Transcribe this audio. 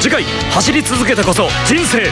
次回走り続けてこそ人生